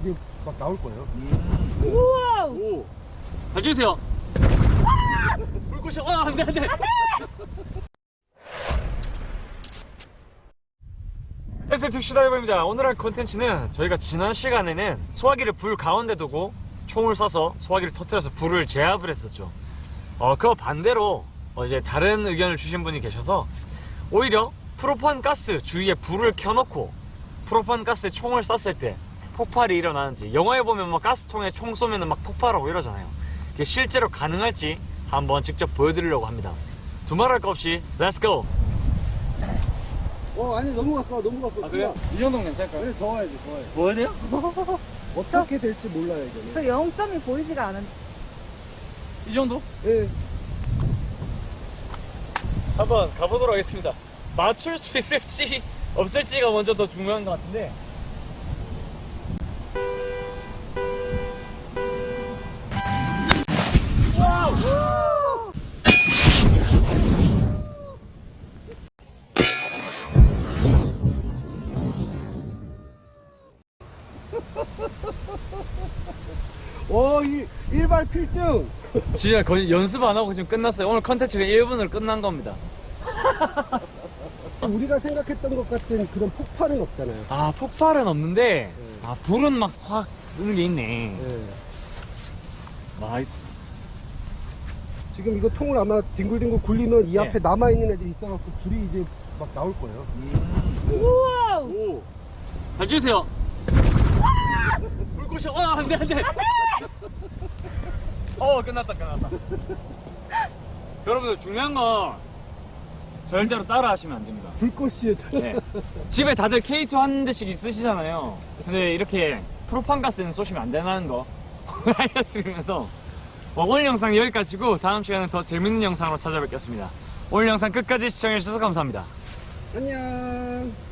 이제 막 나올 거예요. 우와! 오. 잘 찍으세요. 불꽃이, 아, 안 돼, 안 돼. 에스트 슈다이버입니다. 오늘 할 컨텐츠는 저희가 지난 시간에는 소화기를 불 가운데 두고 총을 쏴서 소화기를 터뜨려서 불을 제압을 했었죠. 어, 그거 반대로 어, 이제 다른 의견을 주신 분이 계셔서 오히려 프로판 가스 주위에 불을 켜놓고 프로판 가스에 총을 쐈을 때 폭발이 일어나는지 영화에 보면 막 가스통에 총 쏘면 막 폭발하고 이러잖아요. 그게 실제로 가능할지 한번 직접 보여드리려고 합니다. 두말할 거 없이 let's go! 어, 아니, 너무 가까워, 너무 가까워. 이 정도면 괜찮을까요? 아니, 더 와야지, 더 와야지. 뭐 해야 돼요? 어떻게 될지 몰라요, 이제는. 저 0점이 보이지가 않은. 이 정도? 예. 한번 가보도록 하겠습니다. 맞출 수 있을지 없을지가 먼저 더 중요한 것 같은데. 오, 일, 일발 필증! 진짜 거의 연습 안 하고 지금 끝났어요. 오늘 컨텐츠가 1분으로 끝난 겁니다. 우리가 생각했던 것 같은 그런 폭발은 없잖아요. 아, 폭발은 없는데, 아, 불은 막 확 뜨는 게 있네. 예. nice. 지금 이거 통을 아마 뒹굴뒹굴 굴리면 이 네. 앞에 남아있는 애들이 있어갖고 불이 이제 막 나올 거예요. 우와! 오. 잘 찍으세요. 불꽃이, 아, 안 돼, 안 돼. 어, 끝났다, 끝났다. 여러분들, 중요한 건 절대로 따라 하시면 안 됩니다. 불꽃이. 네. 집에 다들 K2 한 대씩 있으시잖아요. 근데 이렇게 프로판 가스는 쏘시면 안 된다는 거 알려드리면서 어, 오늘 영상 여기까지고 다음 시간에 더 재밌는 영상으로 찾아뵙겠습니다. 오늘 영상 끝까지 시청해주셔서 감사합니다. 안녕.